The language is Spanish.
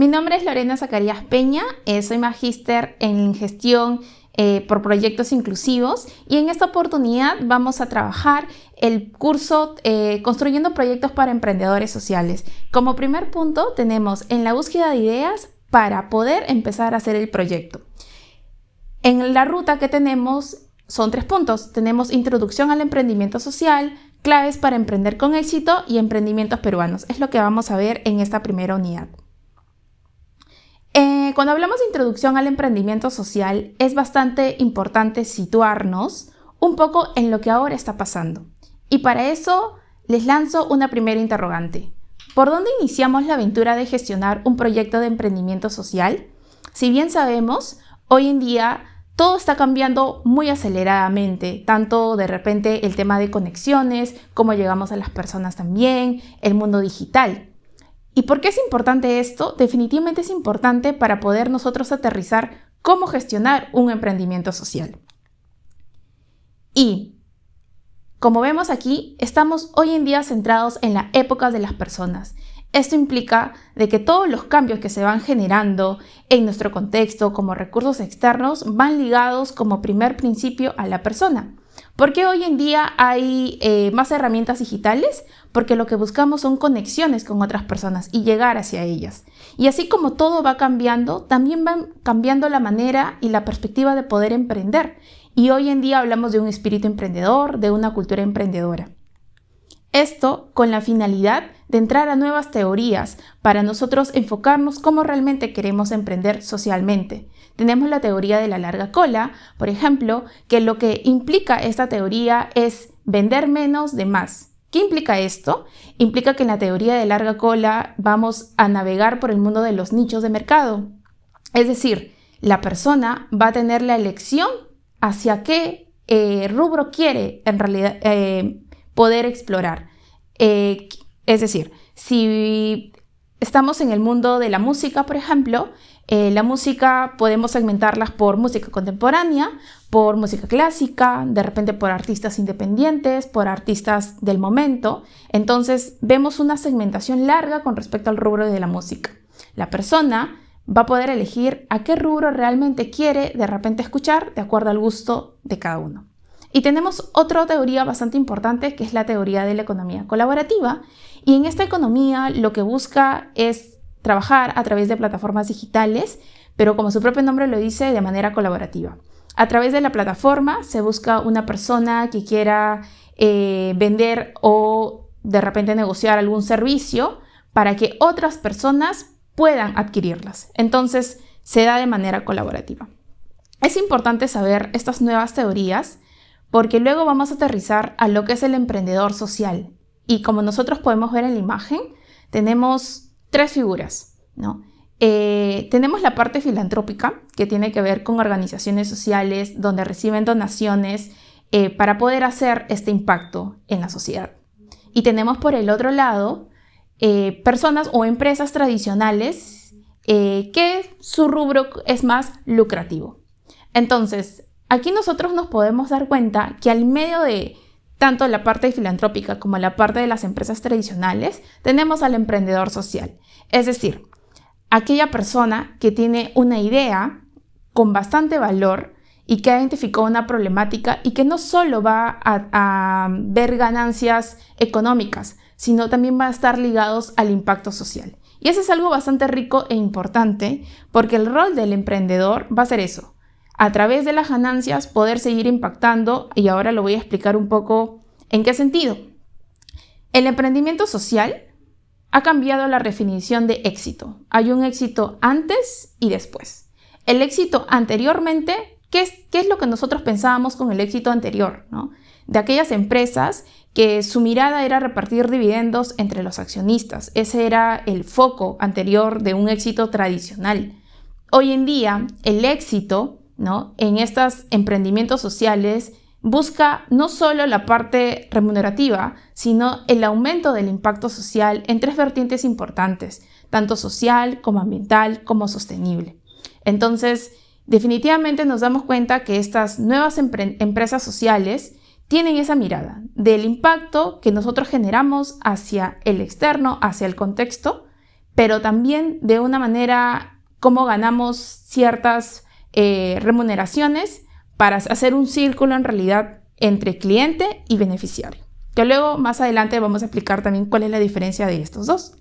Mi nombre es Lorena Zacarías Peña, eh, soy magíster en gestión eh, por proyectos inclusivos y en esta oportunidad vamos a trabajar el curso eh, Construyendo proyectos para emprendedores sociales. Como primer punto tenemos en la búsqueda de ideas para poder empezar a hacer el proyecto. En la ruta que tenemos son tres puntos. Tenemos introducción al emprendimiento social, claves para emprender con éxito y emprendimientos peruanos. Es lo que vamos a ver en esta primera unidad. Eh, cuando hablamos de introducción al emprendimiento social, es bastante importante situarnos un poco en lo que ahora está pasando. Y para eso les lanzo una primera interrogante. ¿Por dónde iniciamos la aventura de gestionar un proyecto de emprendimiento social? Si bien sabemos, hoy en día todo está cambiando muy aceleradamente, tanto de repente el tema de conexiones, cómo llegamos a las personas también, el mundo digital. ¿Y por qué es importante esto? Definitivamente es importante para poder nosotros aterrizar cómo gestionar un emprendimiento social. Y como vemos aquí, estamos hoy en día centrados en la época de las personas. Esto implica de que todos los cambios que se van generando en nuestro contexto como recursos externos van ligados como primer principio a la persona. ¿Por qué hoy en día hay eh, más herramientas digitales? Porque lo que buscamos son conexiones con otras personas y llegar hacia ellas. Y así como todo va cambiando, también van cambiando la manera y la perspectiva de poder emprender. Y hoy en día hablamos de un espíritu emprendedor, de una cultura emprendedora. Esto con la finalidad de entrar a nuevas teorías para nosotros enfocarnos cómo realmente queremos emprender socialmente. Tenemos la teoría de la larga cola, por ejemplo, que lo que implica esta teoría es vender menos de más. ¿Qué implica esto? Implica que en la teoría de larga cola vamos a navegar por el mundo de los nichos de mercado. Es decir, la persona va a tener la elección hacia qué eh, rubro quiere en realidad eh, poder explorar. Eh, es decir, si estamos en el mundo de la música, por ejemplo, eh, la música podemos segmentarlas por música contemporánea, por música clásica, de repente por artistas independientes, por artistas del momento. Entonces vemos una segmentación larga con respecto al rubro de la música. La persona va a poder elegir a qué rubro realmente quiere de repente escuchar de acuerdo al gusto de cada uno. Y tenemos otra teoría bastante importante que es la teoría de la economía colaborativa. Y en esta economía lo que busca es trabajar a través de plataformas digitales, pero como su propio nombre lo dice, de manera colaborativa. A través de la plataforma se busca una persona que quiera eh, vender o de repente negociar algún servicio para que otras personas puedan adquirirlas. Entonces se da de manera colaborativa. Es importante saber estas nuevas teorías porque luego vamos a aterrizar a lo que es el emprendedor social. Y como nosotros podemos ver en la imagen, tenemos tres figuras. ¿no? Eh, tenemos la parte filantrópica, que tiene que ver con organizaciones sociales donde reciben donaciones eh, para poder hacer este impacto en la sociedad. Y tenemos por el otro lado eh, personas o empresas tradicionales que su rubro es más lucrativo. Entonces, Aquí nosotros nos podemos dar cuenta que al medio de tanto la parte filantrópica como la parte de las empresas tradicionales, tenemos al emprendedor social. Es decir, aquella persona que tiene una idea con bastante valor y que ha una problemática y que no solo va a, a, ver ganancias económicas, sino también va a estar ligados al impacto social. Y eso es algo bastante rico e importante porque el rol del emprendedor va a ser eso, a través de las ganancias poder seguir impactando y ahora lo voy a explicar un poco en qué sentido. El emprendimiento social ha cambiado la definición de éxito. Hay un éxito antes y después. El éxito anteriormente, ¿qué es, qué es lo que nosotros pensábamos con el éxito anterior? De aquellas empresas que su mirada era repartir dividendos entre los accionistas. Ese era el foco anterior de un éxito tradicional. Hoy en día, el éxito en estos emprendimientos sociales busca no solo la parte remunerativa, sino el aumento del impacto social en tres vertientes importantes, tanto social como ambiental como sostenible. Entonces, definitivamente nos damos cuenta que estas nuevas empresas sociales tienen esa mirada del impacto que nosotros generamos hacia el externo, hacia el contexto, pero también de una manera cómo ganamos ciertas eh, remuneraciones para hacer un círculo en realidad entre cliente y beneficiario. Que luego más adelante vamos a explicar también cuál es la diferencia de estos dos.